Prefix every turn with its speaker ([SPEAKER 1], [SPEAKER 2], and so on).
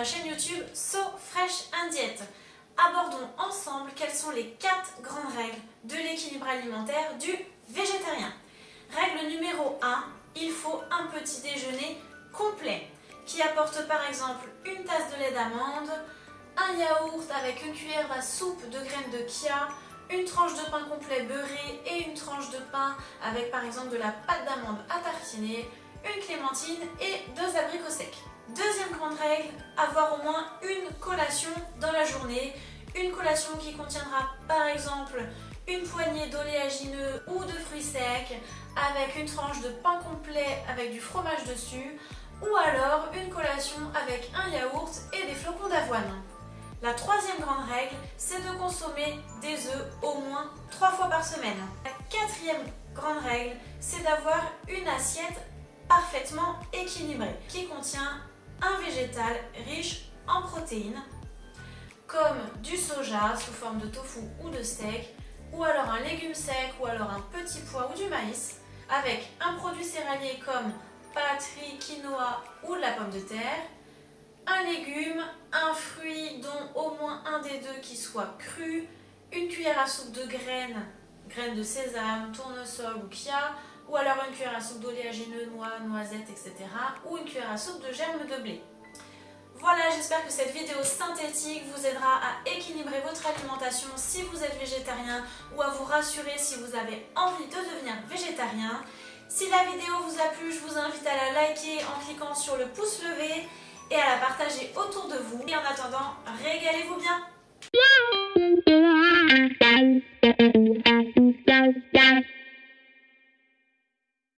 [SPEAKER 1] ma chaîne YouTube So Fresh and. Abordons ensemble quelles sont les 4 grandes règles de l'équilibre alimentaire du végétarien. Règle numéro 1, il faut un petit déjeuner complet qui apporte par exemple une tasse de lait d'amande, un yaourt avec une cuillère à soupe de graines de chia, une tranche de pain complet beurré et une tranche de pain avec par exemple de la pâte d'amande à tartiner, une clémentine et deux abricots secs. Deuxième grande règle, avoir au moins une collation dans la journée. Une collation qui contiendra par exemple une poignée d'oléagineux ou de fruits secs avec une tranche de pain complet avec du fromage dessus ou alors une collation avec un yaourt et des flocons d'avoine. La troisième grande règle, c'est de consommer des œufs au moins trois fois par semaine. La quatrième grande règle, c'est d'avoir une assiette parfaitement équilibrée qui contient un végétal riche en protéines comme du soja sous forme de tofu ou de steak ou alors un légume sec ou alors un petit pois ou du maïs avec un produit céréalier comme pâte, riz, quinoa ou de la pomme de terre un légume, un fruit dont au moins un des deux qui soit cru, une cuillère à soupe de graines, graines de sésame, tournesol ou chia, ou alors une cuillère à soupe d'oléagineux, noix, noisettes, etc. ou une cuillère à soupe de germes de blé. Voilà, j'espère que cette vidéo synthétique vous aidera à équilibrer votre alimentation si vous êtes végétarien ou à vous rassurer si vous avez envie de devenir végétarien. Si la vidéo vous a plu, je vous invite à la liker en cliquant sur le pouce levé et à la partager autour de vous. Et en attendant, régalez-vous bien